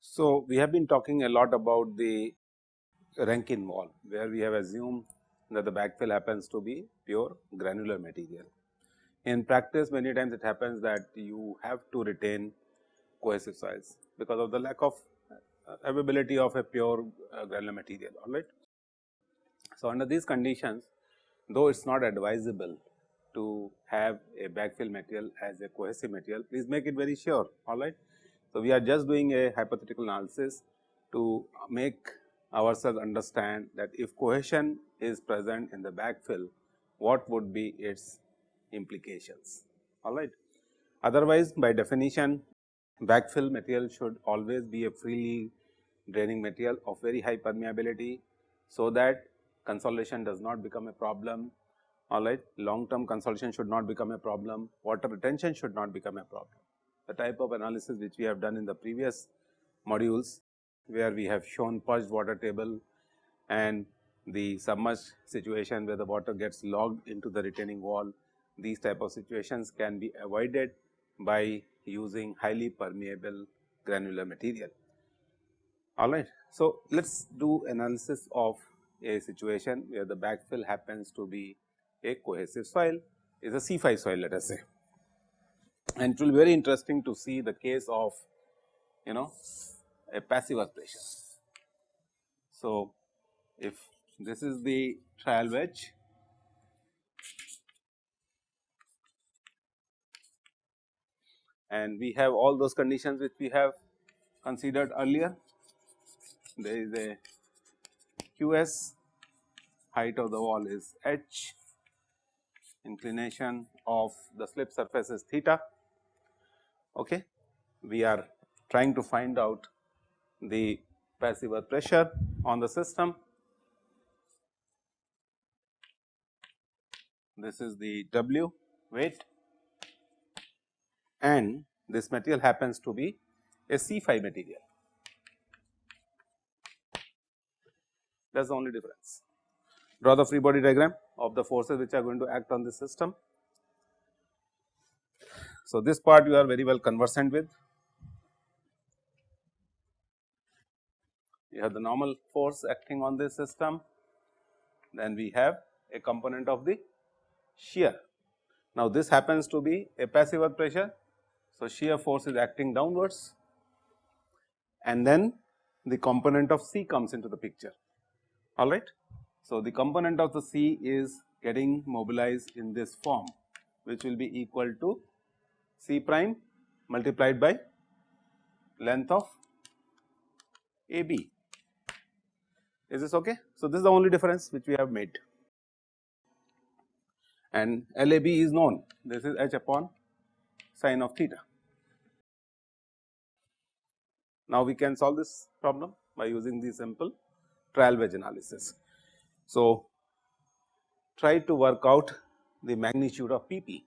So, we have been talking a lot about the Rankine wall where we have assumed that the backfill happens to be pure granular material. In practice many times it happens that you have to retain cohesive soils because of the lack of uh, availability of a pure uh, granular material alright. So, under these conditions though it is not advisable to have a backfill material as a cohesive material please make it very sure alright so, we are just doing a hypothetical analysis to make ourselves understand that if cohesion is present in the backfill, what would be its implications, alright. Otherwise, by definition backfill material should always be a freely draining material of very high permeability, so that consolidation does not become a problem, alright. Long term consolidation should not become a problem, water retention should not become a problem the type of analysis which we have done in the previous modules where we have shown perched water table and the submerged situation where the water gets logged into the retaining wall. These type of situations can be avoided by using highly permeable granular material. Alright. So, let us do analysis of a situation where the backfill happens to be a cohesive soil is a C phi soil let us say and it will be very interesting to see the case of you know a passive earth pressure. So, if this is the trial wedge and we have all those conditions which we have considered earlier. There is a QS, height of the wall is h, inclination of the slip surface is theta okay. We are trying to find out the passive earth pressure on the system. This is the W weight and this material happens to be a C phi material. That is the only difference. Draw the free body diagram of the forces which are going to act on this system. So, this part you are very well conversant with. You have the normal force acting on this system, then we have a component of the shear. Now, this happens to be a passive earth pressure. So, shear force is acting downwards and then the component of C comes into the picture alright. So, the component of the C is getting mobilized in this form which will be equal to C prime multiplied by length of AB. Is this okay? So, this is the only difference which we have made and LAB is known this is h upon sine of theta. Now, we can solve this problem by using the simple trial wedge analysis. So, try to work out the magnitude of PP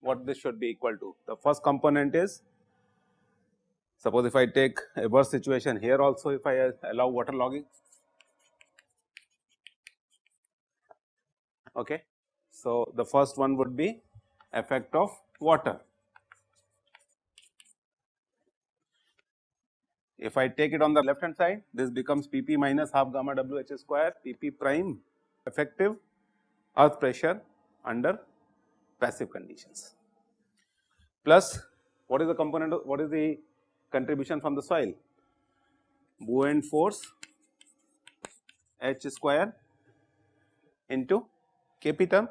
what this should be equal to. The first component is suppose if I take a worse situation here also if I allow water logging. Okay. So, the first one would be effect of water. If I take it on the left hand side this becomes P p minus half gamma W h square P p prime effective earth pressure under passive conditions. Plus what is the component what is the contribution from the soil? Buoyant force h square into kp term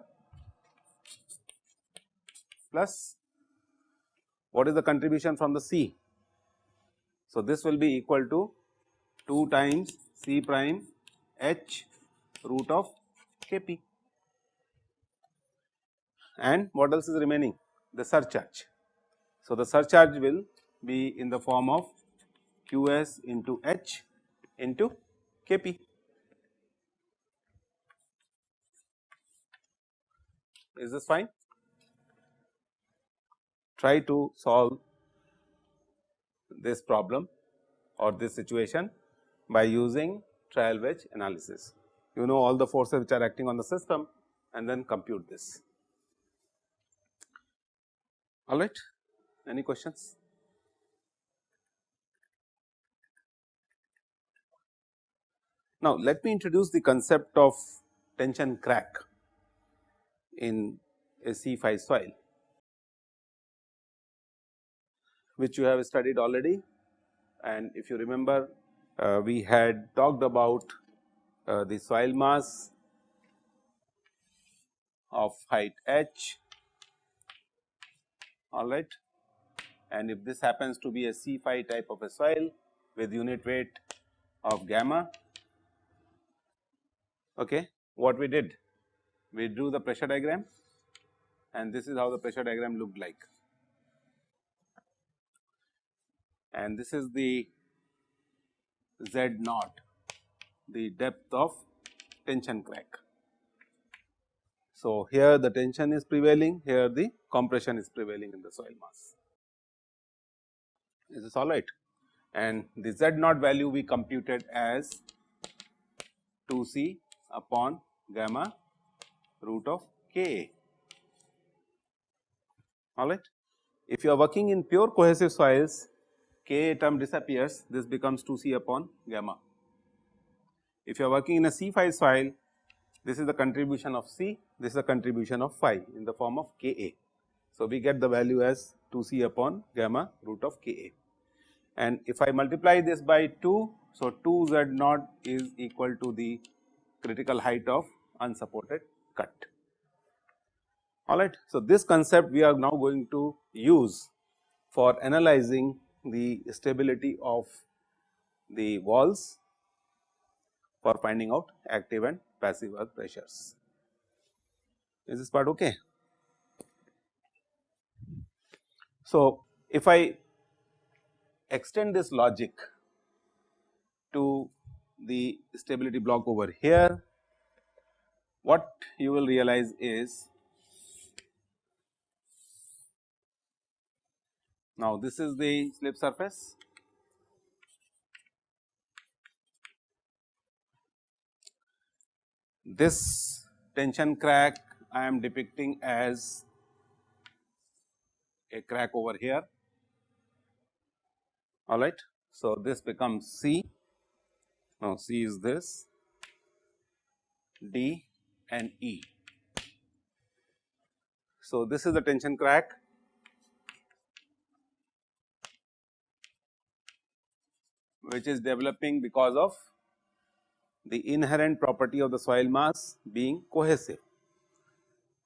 plus what is the contribution from the C. So, this will be equal to 2 times C prime h root of kp and what else is remaining the surcharge. So, the surcharge will be in the form of Qs into H into Kp. Is this fine? Try to solve this problem or this situation by using trial wedge analysis. You know all the forces which are acting on the system and then compute this. All right, any questions? Now, let me introduce the concept of tension crack in a C phi soil, which you have studied already. And if you remember uh, we had talked about uh, the soil mass of height h. All right. And if this happens to be a C phi type of a soil with unit weight of gamma okay what we did? We drew the pressure diagram. And this is how the pressure diagram looked like and this is the z naught the depth of tension crack. So, here the tension is prevailing here the compression is prevailing in the soil mass is this all right and the z naught value we computed as 2 c upon gamma root of Ka all right. If you are working in pure cohesive soils Ka term disappears this becomes 2 C upon gamma. If you are working in a C phi soil this is the contribution of C this is the contribution of phi in the form of Ka. So, we get the value as 2 C upon gamma root of Ka and if I multiply this by 2 so 2 Z naught is equal to the critical height of unsupported cut alright. So, this concept we are now going to use for analyzing the stability of the walls for finding out active and passive earth pressures. Is this part okay? So, if I extend this logic to the stability block over here, what you will realize is now this is the slip surface. This tension crack I am depicting as a crack over here. All right. So, this becomes C. Now, C is this, D and E. So, this is the tension crack which is developing because of the inherent property of the soil mass being cohesive.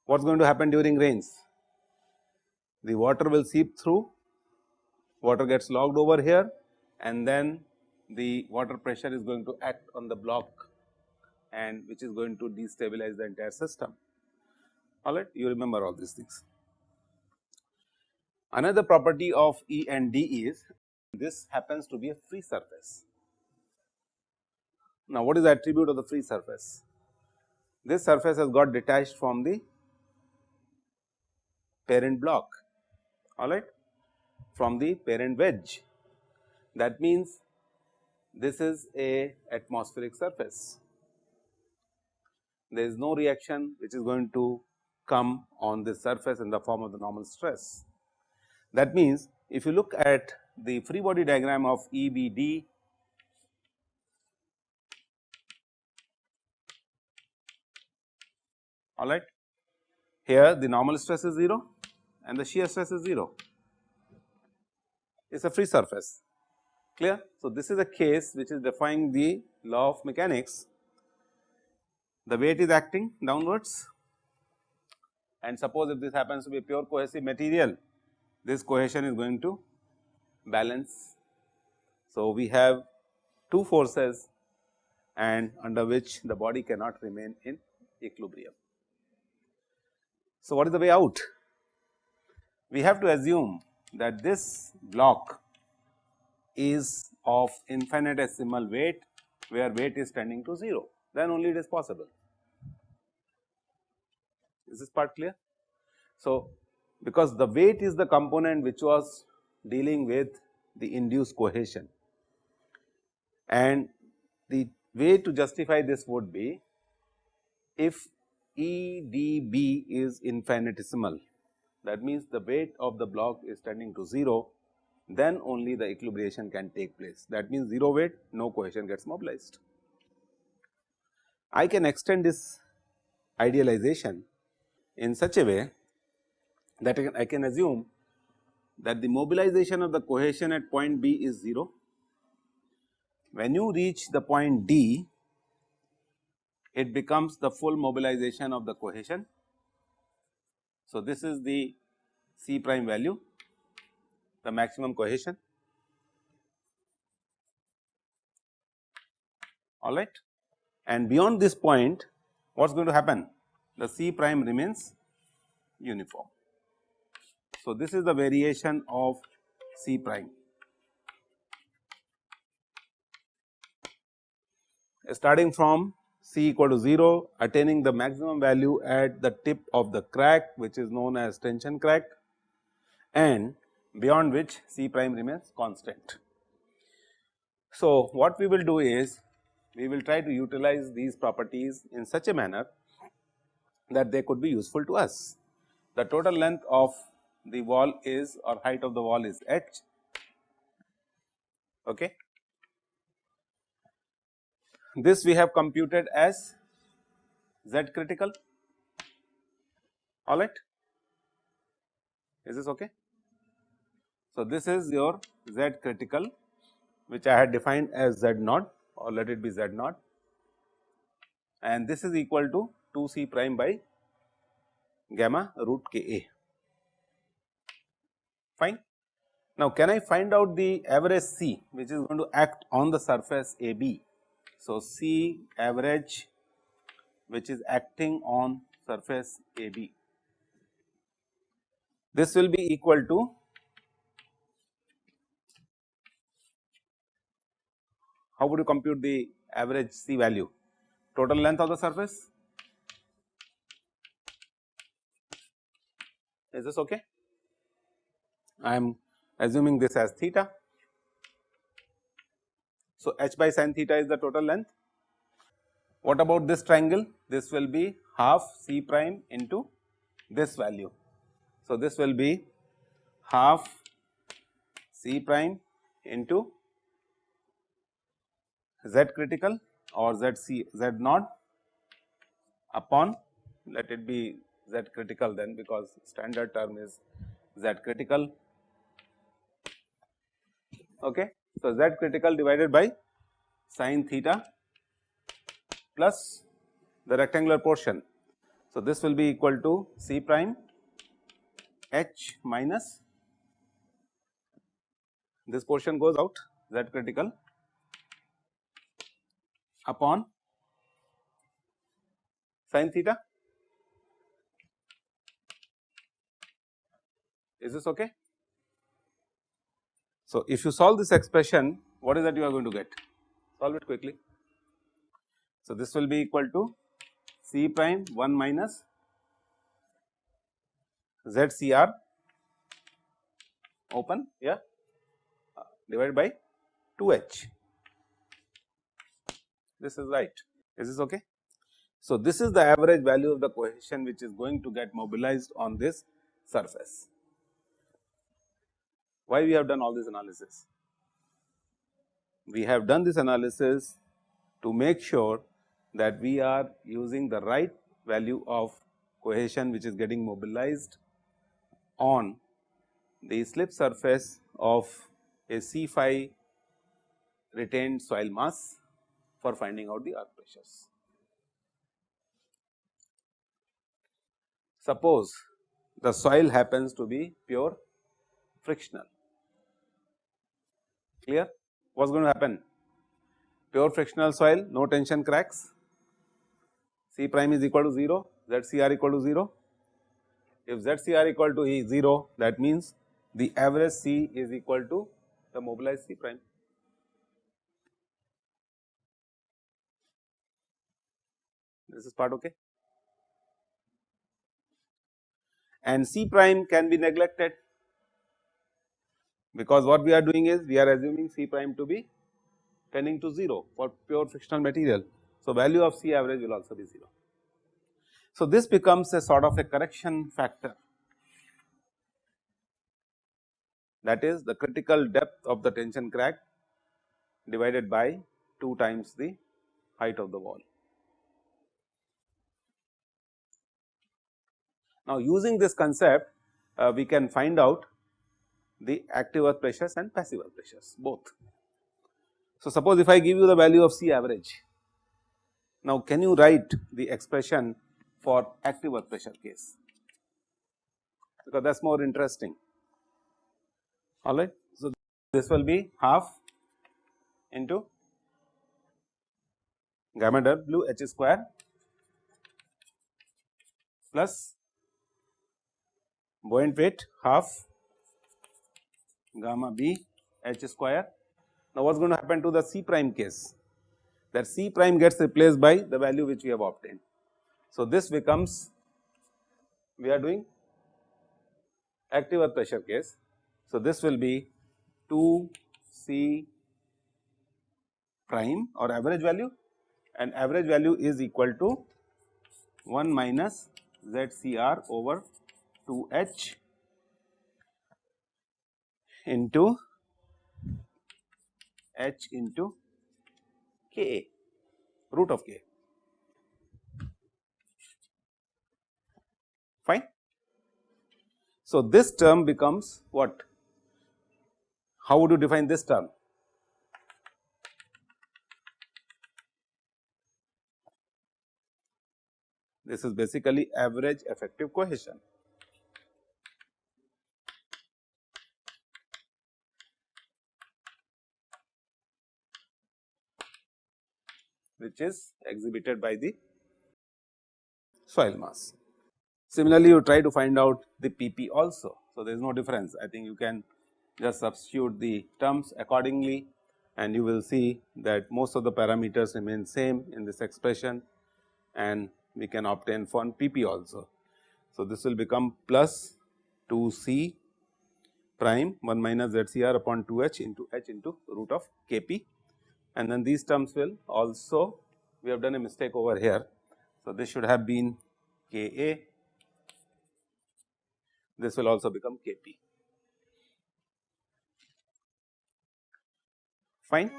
What is going to happen during rains? The water will seep through, water gets logged over here and then the water pressure is going to act on the block and which is going to destabilize the entire system. Alright, you remember all these things. Another property of E and D is this happens to be a free surface. Now, what is the attribute of the free surface? This surface has got detached from the parent block, alright, from the parent wedge. That means, this is a atmospheric surface. There is no reaction which is going to come on this surface in the form of the normal stress. That means, if you look at the free body diagram of EBD all right. Here the normal stress is 0 and the shear stress is 0, it is a free surface clear. So, this is a case which is defying the law of mechanics. The weight is acting downwards and suppose if this happens to be a pure cohesive material, this cohesion is going to balance. So, we have two forces and under which the body cannot remain in equilibrium. So, what is the way out? We have to assume that this block is of infinitesimal weight where weight is tending to 0 then only it is possible. Is this part clear? So, because the weight is the component which was dealing with the induced cohesion and the way to justify this would be if EDB is infinitesimal that means the weight of the block is tending to 0 then only the equilibration can take place that means 0 weight no cohesion gets mobilized. I can extend this idealization in such a way that I can, I can assume that the mobilization of the cohesion at point B is 0. When you reach the point D, it becomes the full mobilization of the cohesion. So, this is the C prime value, the maximum cohesion, all right. And beyond this point, what is going to happen? The C prime remains uniform. So, this is the variation of C prime. Starting from C equal to 0 attaining the maximum value at the tip of the crack which is known as tension crack and beyond which C prime remains constant. So, what we will do is we will try to utilize these properties in such a manner that they could be useful to us. The total length of the wall is or height of the wall is h. Okay. This we have computed as Z critical. All right. Is this okay. So, this is your Z critical which I had defined as Z naught or let it be Z naught. And this is equal to 2 C prime by gamma root K A fine. Now, can I find out the average C which is going to act on the surface A B so, C average which is acting on surface AB. This will be equal to how would you compute the average C value? Total length of the surface? Is this okay? I am assuming this as theta so, h by sin theta is the total length. What about this triangle? This will be half c prime into this value. So, this will be half c prime into z critical or z c z naught upon let it be z critical then because standard term is z critical okay so, z critical divided by sin theta plus the rectangular portion. So, this will be equal to c prime h minus this portion goes out z critical upon sin theta. Is this okay? So, if you solve this expression what is that you are going to get? Solve it quickly. So, this will be equal to C prime 1 minus ZCR open yeah uh, divided by 2H. This is right. Is this okay? So, this is the average value of the cohesion which is going to get mobilized on this surface. Why we have done all this analysis? We have done this analysis to make sure that we are using the right value of cohesion which is getting mobilized on the slip surface of a C phi retained soil mass for finding out the earth pressures. Suppose the soil happens to be pure frictional clear? What is going to happen? Pure frictional soil no tension cracks. C prime is equal to 0 ZCR equal to 0 if ZCR equal to 0 that means the average C is equal to the mobilized C prime. This is part okay. and C prime can be neglected because what we are doing is we are assuming C prime to be tending to 0 for pure frictional material. So, value of C average will also be 0. So, this becomes a sort of a correction factor that is the critical depth of the tension crack divided by 2 times the height of the wall. Now, using this concept uh, we can find out the active earth pressures and passive earth pressures both. So, suppose if I give you the value of C average, now can you write the expression for active earth pressure case because that is more interesting alright. So, this will be half into gamma w h square plus buoyant weight half gamma b h square. Now, what is going to happen to the C prime case that C prime gets replaced by the value which we have obtained. So, this becomes we are doing active earth pressure case. So, this will be 2 C prime or average value and average value is equal to 1 minus Z C R over 2 H into H into k root of K fine. So, this term becomes what? How would you define this term? This is basically average effective cohesion. Which is exhibited by the soil mass. Similarly, you try to find out the PP also. So, there is no difference I think you can just substitute the terms accordingly and you will see that most of the parameters remain same in this expression and we can obtain for PP also. So, this will become plus 2 C prime 1 minus Z C R upon 2 H into H into root of K P and then these terms will also we have done a mistake over here. So, this should have been K A this will also become K P fine.